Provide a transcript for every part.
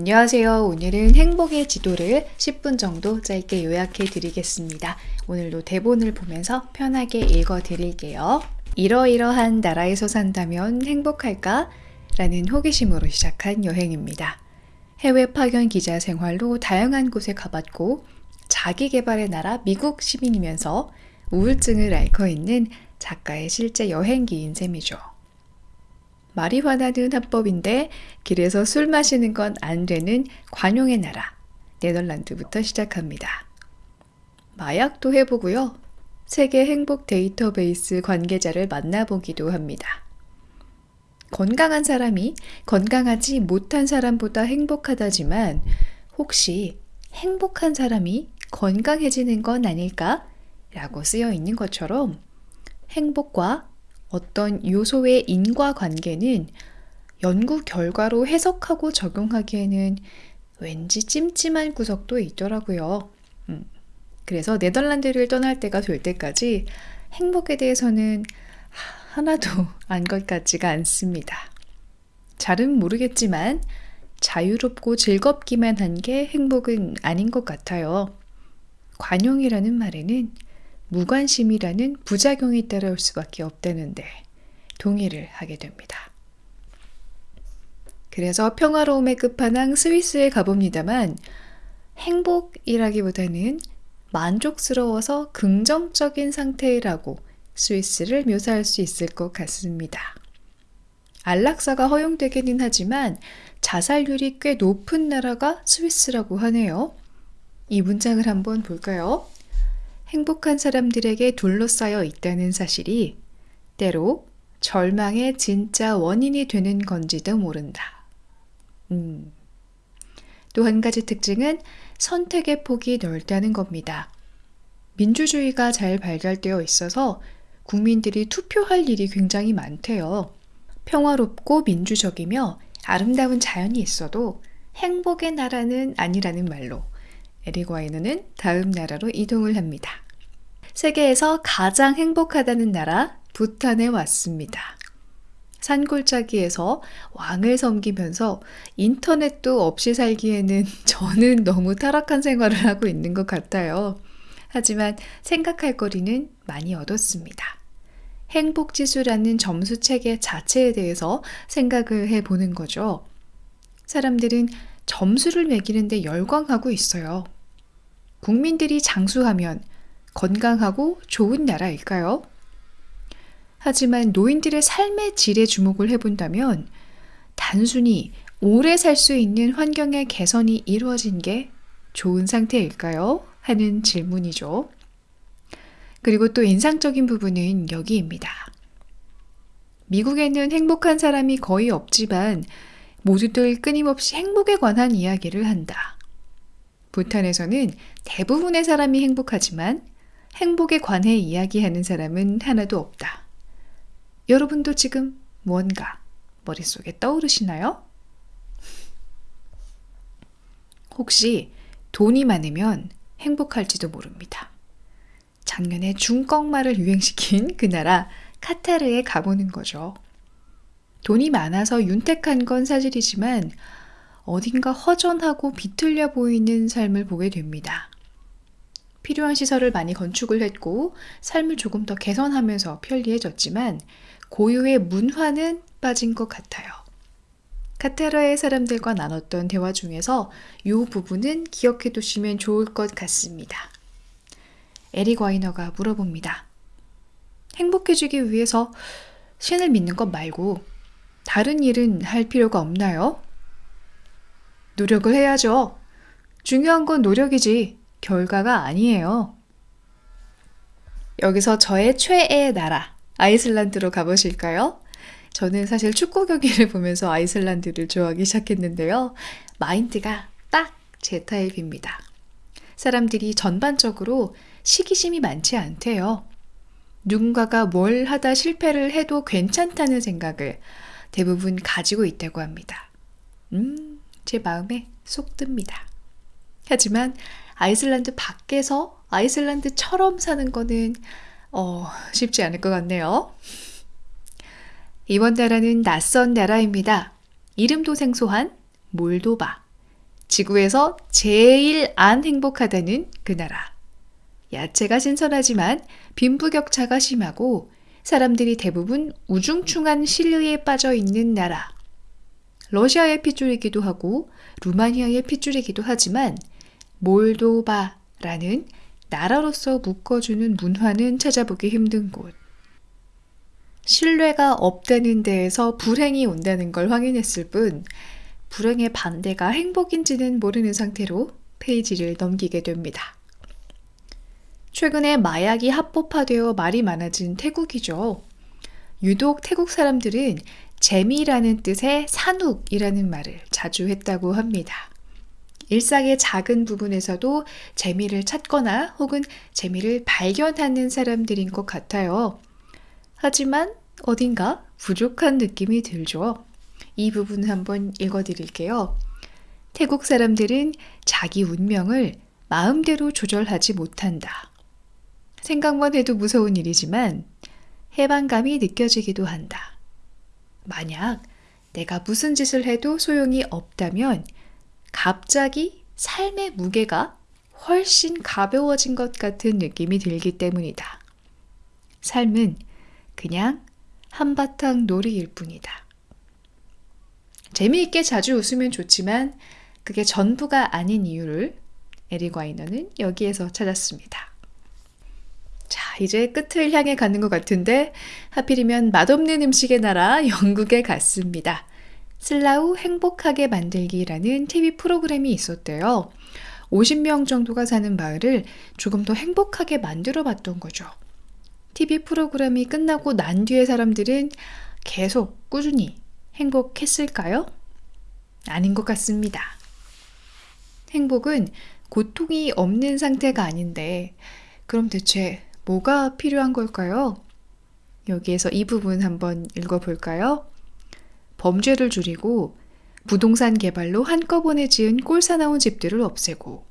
안녕하세요. 오늘은 행복의 지도를 10분 정도 짧게 요약해 드리겠습니다. 오늘도 대본을 보면서 편하게 읽어 드릴게요. 이러이러한 나라에서 산다면 행복할까? 라는 호기심으로 시작한 여행입니다. 해외 파견 기자 생활로 다양한 곳에 가봤고 자기 개발의 나라 미국 시민이면서 우울증을 앓고 있는 작가의 실제 여행기인 셈이죠. 마리화나는 합법인데 길에서 술 마시는 건 안 되는 관용의 나라 네덜란드부터 시작합니다. 마약도 해보고요. 세계 행복 데이터베이스 관계자를 만나보기도 합니다. 건강한 사람이 건강하지 못한 사람보다 행복하다지만 혹시 행복한 사람이 건강해지는 건 아닐까? 라고 쓰여 있는 것처럼 행복과 어떤 요소의 인과관계는 연구 결과로 해석하고 적용하기에는 왠지 찜찜한 구석도 있더라고요. 음, 그래서 네덜란드를 떠날 때가 될 때까지 행복에 대해서는 하나도 안 것 같지가 않습니다. 잘은 모르겠지만 자유롭고 즐겁기만 한 게 행복은 아닌 것 같아요. 관용이라는 말에는 무관심이라는 부작용이 따라올 수밖에 없다는데 동의를 하게 됩니다. 그래서 평화로움의 끝판왕 스위스에 가봅니다만 행복이라기보다는 만족스러워서 긍정적인 상태라고 스위스를 묘사할 수 있을 것 같습니다. 안락사가 허용되기는 하지만 자살률이 꽤 높은 나라가 스위스라고 하네요. 이 문장을 한번 볼까요? 행복한 사람들에게 둘러싸여 있다는 사실이 때로 절망의 진짜 원인이 되는 건지도 모른다. 음. 또 한 가지 특징은 선택의 폭이 넓다는 겁니다. 민주주의가 잘 발달되어 있어서 국민들이 투표할 일이 굉장히 많대요. 평화롭고 민주적이며 아름다운 자연이 있어도 행복의 나라는 아니라는 말로 에릭 와이너는 다음 나라로 이동을 합니다. 세계에서 가장 행복하다는 나라 부탄에 왔습니다. 산골짜기에서 왕을 섬기면서 인터넷도 없이 살기에는 저는 너무 타락한 생활을 하고 있는 것 같아요. 하지만 생각할 거리는 많이 얻었습니다. 행복지수라는 점수 체계 자체에 대해서 생각을 해 보는 거죠. 사람들은 점수를 매기는데 열광하고 있어요. 국민들이 장수하면 건강하고 좋은 나라일까요? 하지만 노인들의 삶의 질에 주목을 해본다면 단순히 오래 살 수 있는 환경의 개선이 이루어진 게 좋은 상태일까요? 하는 질문이죠. 그리고 또 인상적인 부분은 여기입니다. 미국에는 행복한 사람이 거의 없지만 모두들 끊임없이 행복에 관한 이야기를 한다. 부탄에서는 대부분의 사람이 행복하지만 행복에 관해 이야기하는 사람은 하나도 없다. 여러분도 지금 무언가 머릿속에 떠오르시나요? 혹시 돈이 많으면 행복할지도 모릅니다. 작년에 중꺽말을 유행시킨 그 나라 카타르에 가보는 거죠. 돈이 많아서 윤택한 건 사실이지만 어딘가 허전하고 비틀려 보이는 삶을 보게 됩니다. 필요한 시설을 많이 건축을 했고 삶을 조금 더 개선하면서 편리해졌지만 고유의 문화는 빠진 것 같아요. 카타르의 사람들과 나눴던 대화 중에서 이 부분은 기억해 두시면 좋을 것 같습니다. 에릭 와이너가 물어봅니다. 행복해지기 위해서 신을 믿는 것 말고 다른 일은 할 필요가 없나요? 노력을 해야죠. 중요한 건 노력이지 결과가 아니에요. 여기서 저의 최애 나라 아이슬란드로 가보실까요? 저는 사실 축구 경기를 보면서 아이슬란드를 좋아하기 시작했는데요. 마인드가 딱 제 타입입니다. 사람들이 전반적으로 시기심이 많지 않대요. 누군가가 뭘 하다 실패를 해도 괜찮다는 생각을 대부분 가지고 있다고 합니다. 음, 제 마음에 쏙 듭니다. 하지만 아이슬란드 밖에서 아이슬란드처럼 사는 거는 어, 쉽지 않을 것 같네요. 이번 나라는 낯선 나라입니다. 이름도 생소한 몰도바. 지구에서 제일 안 행복하다는 그 나라. 야채가 신선하지만 빈부격차가 심하고 사람들이 대부분 우중충한 신뢰에 빠져 있는 나라. 러시아의 핏줄이기도 하고 루마니아의 핏줄이기도 하지만 몰도바라는 나라로서 묶어주는 문화는 찾아보기 힘든 곳. 신뢰가 없다는 데에서 불행이 온다는 걸 확인했을 뿐 불행의 반대가 행복인지는 모르는 상태로 페이지를 넘기게 됩니다. 최근에 마약이 합법화되어 말이 많아진 태국이죠. 유독 태국 사람들은 재미라는 뜻의 산욱이라는 말을 자주 했다고 합니다. 일상의 작은 부분에서도 재미를 찾거나 혹은 재미를 발견하는 사람들인 것 같아요. 하지만 어딘가 부족한 느낌이 들죠. 이 부분 한번 읽어 드릴게요. 태국 사람들은 자기 운명을 마음대로 조절하지 못한다. 생각만 해도 무서운 일이지만 해방감이 느껴지기도 한다. 만약 내가 무슨 짓을 해도 소용이 없다면 갑자기 삶의 무게가 훨씬 가벼워진 것 같은 느낌이 들기 때문이다. 삶은 그냥 한바탕 놀이일 뿐이다. 재미있게 자주 웃으면 좋지만 그게 전부가 아닌 이유를 에리 과이너는 여기에서 찾았습니다. 자, 이제 끝을 향해 가는 것 같은데 하필이면 맛없는 음식의 나라 영국에 갔습니다. 슬라우 행복하게 만들기라는 TV 프로그램이 있었대요. 50명 정도가 사는 마을을 조금 더 행복하게 만들어 봤던 거죠. TV 프로그램이 끝나고 난 뒤에 사람들은 계속 꾸준히 행복했을까요? 아닌 것 같습니다. 행복은 고통이 없는 상태가 아닌데, 그럼 대체 뭐가 필요한 걸까요? 여기에서 이 부분 한번 읽어볼까요? 범죄를 줄이고 부동산 개발로 한꺼번에 지은 꼴사나운 집들을 없애고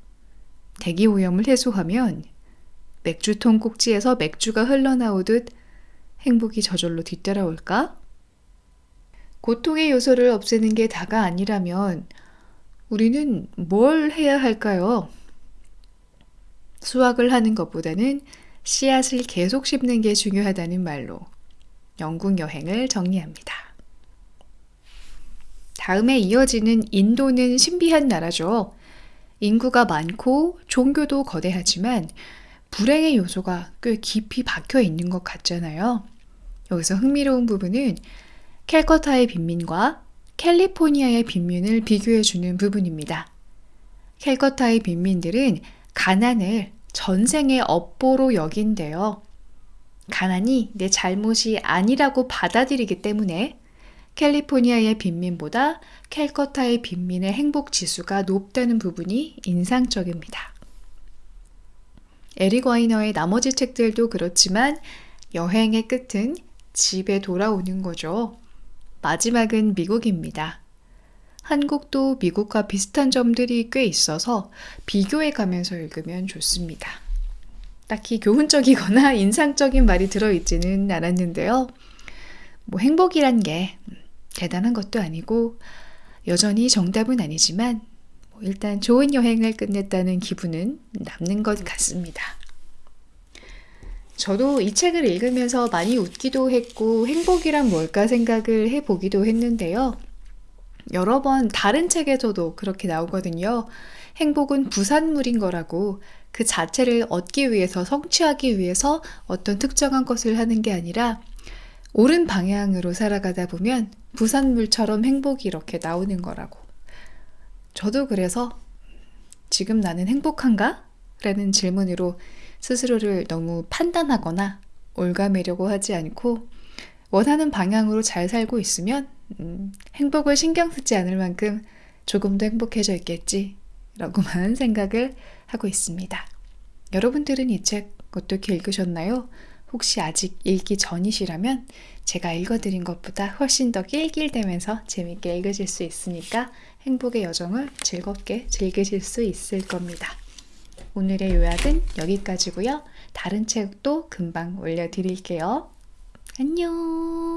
대기 오염을 해소하면 맥주통 꼭지에서 맥주가 흘러나오듯 행복이 저절로 뒤따라올까? 고통의 요소를 없애는 게 다가 아니라면 우리는 뭘 해야 할까요? 수확을 하는 것보다는 씨앗을 계속 심는 게 중요하다는 말로 영국 여행을 정리합니다. 다음에 이어지는 인도는 신비한 나라죠. 인구가 많고 종교도 거대하지만 불행의 요소가 꽤 깊이 박혀 있는 것 같잖아요. 여기서 흥미로운 부분은 캘커타의 빈민과 캘리포니아의 빈민을 비교해 주는 부분입니다. 캘커타의 빈민들은 가난을 전생의 업보로 여긴대요. 가난이 내 잘못이 아니라고 받아들이기 때문에 캘리포니아의 빈민보다 캘커타의 빈민의 행복 지수가 높다는 부분이 인상적입니다. 에릭 와이너의 나머지 책들도 그렇지만 여행의 끝은 집에 돌아오는 거죠. 마지막은 미국입니다. 한국도 미국과 비슷한 점들이 꽤 있어서 비교해 가면서 읽으면 좋습니다. 딱히 교훈적이거나 인상적인 말이 들어있지는 않았는데요. 뭐 행복이란 게 대단한 것도 아니고 여전히 정답은 아니지만 뭐 일단 좋은 여행을 끝냈다는 기분은 남는 것 같습니다. 저도 이 책을 읽으면서 많이 웃기도 했고 행복이란 뭘까 생각을 해보기도 했는데요. 여러 번 다른 책에서도 그렇게 나오거든요. 행복은 부산물인 거라고 그 자체를 얻기 위해서 성취하기 위해서 어떤 특정한 것을 하는 게 아니라 옳은 방향으로 살아가다 보면 부산물처럼 행복이 이렇게 나오는 거라고. 저도 그래서 지금 나는 행복한가? 라는 질문으로 스스로를 너무 판단하거나 올가매려고 하지 않고 원하는 방향으로 잘 살고 있으면 음, 행복을 신경 쓰지 않을 만큼 조금 더 행복해져 있겠지 라고만 생각을 하고 있습니다. 여러분들은 이 책 어떻게 읽으셨나요? 혹시 아직 읽기 전이시라면 제가 읽어드린 것보다 훨씬 더 낄낄대면서 재밌게 읽으실 수 있으니까 행복의 여정을 즐겁게 즐기실 수 있을 겁니다. 오늘의 요약은 여기까지고요. 다른 책도 금방 올려드릴게요. 안녕